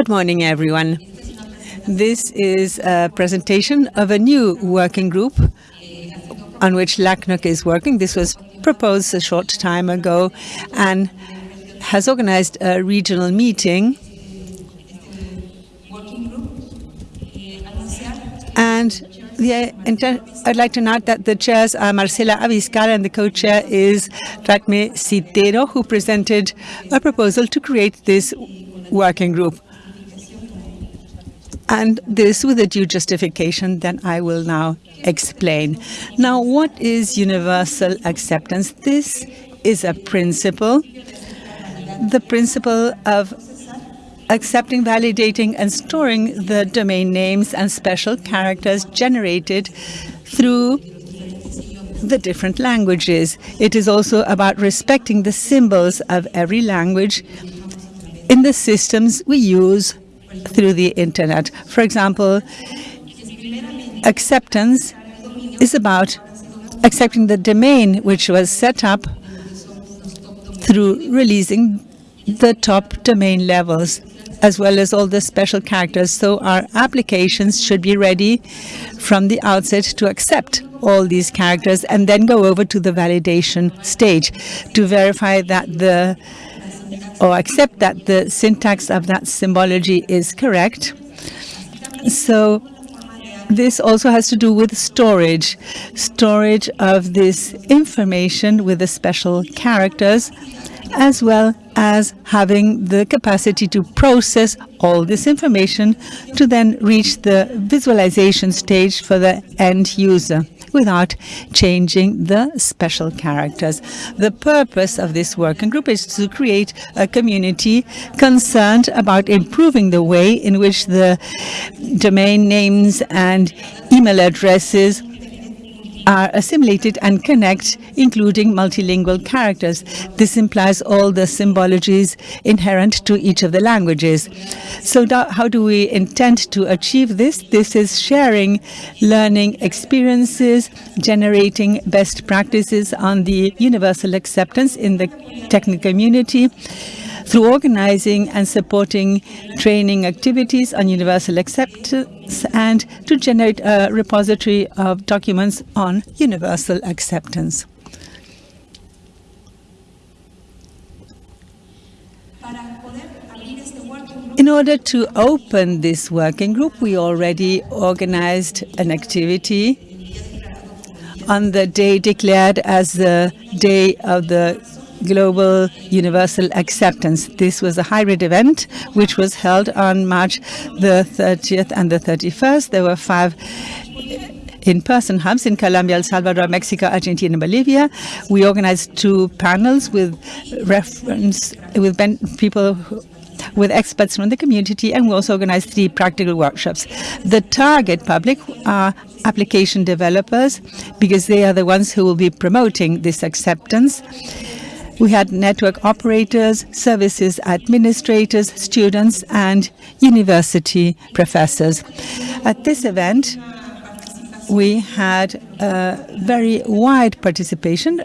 Good morning, everyone. This is a presentation of a new working group on which LACNOG is working. This was proposed a short time ago and has organized a regional meeting. And the, I'd like to note that the chairs are Marcela Abiscal and the co-chair is Ratme Citero, who presented a proposal to create this working group. And this with a due justification that I will now explain. Now, what is universal acceptance? This is a principle, the principle of accepting, validating, and storing the domain names and special characters generated through the different languages. It is also about respecting the symbols of every language in the systems we use through the internet. For example, acceptance is about accepting the domain which was set up through releasing the top domain levels as well as all the special characters. So our applications should be ready from the outset to accept all these characters and then go over to the validation stage to verify that the or accept that the syntax of that symbology is correct. So this also has to do with storage, storage of this information with the special characters, as well as having the capacity to process all this information to then reach the visualization stage for the end user without changing the special characters. The purpose of this working group is to create a community concerned about improving the way in which the domain names and email addresses are assimilated and connect, including multilingual characters. This implies all the symbologies inherent to each of the languages. So how do we intend to achieve this? This is sharing learning experiences, generating best practices on the universal acceptance in the technical community, through organizing and supporting training activities on universal acceptance and to generate a repository of documents on universal acceptance. In order to open this working group, we already organized an activity on the day declared as the Day of the global universal acceptance. This was a hybrid event which was held on March the 30th and the 31st. There were five in-person hubs in Colombia, El Salvador, Mexico, Argentina, and Bolivia. We organized two panels with reference with people with experts from the community, and we also organized three practical workshops. The target public are application developers because they are the ones who will be promoting this acceptance. We had network operators, services administrators, students, and university professors. At this event, we had a very wide participation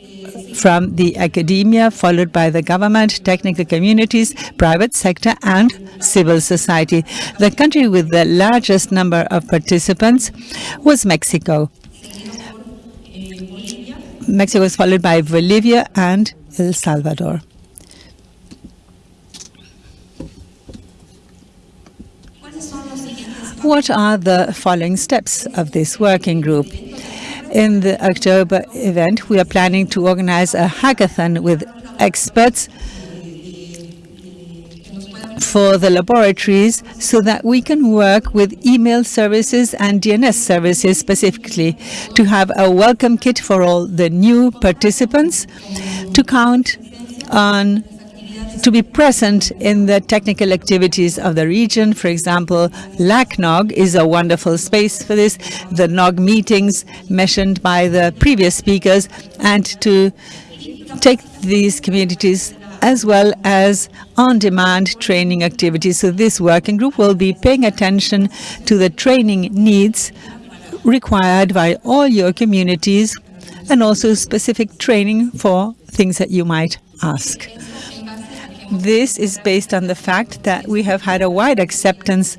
from the academia, followed by the government, technical communities, private sector, and civil society. The country with the largest number of participants was Mexico. Mexico was followed by Bolivia and El Salvador. What are the following steps of this working group? In the October event, we are planning to organize a hackathon with experts for the laboratories so that we can work with email services and DNS services specifically to have a welcome kit for all the new participants to count on to be present in the technical activities of the region. For example, LACNOG is a wonderful space for this, the NOG meetings mentioned by the previous speakers, and to take these communities as well as on-demand training activities. So this working group will be paying attention to the training needs required by all your communities and also specific training for things that you might ask. This is based on the fact that we have had a wide acceptance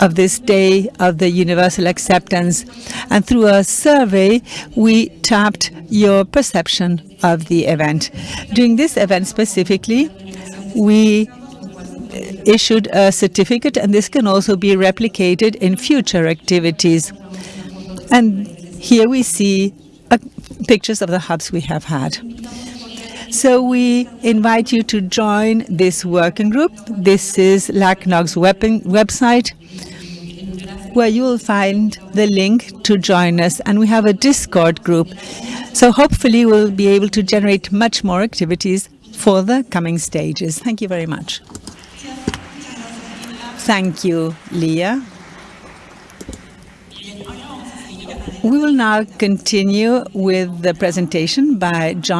of this day of the universal acceptance. And through a survey, we tapped your perception of the event. During this event specifically, we issued a certificate, and this can also be replicated in future activities. And here we see uh, pictures of the hubs we have had. So we invite you to join this working group. This is LACNOG's website where you will find the link to join us. And we have a Discord group. So hopefully we'll be able to generate much more activities for the coming stages. Thank you very much. Thank you, Leah. We will now continue with the presentation by John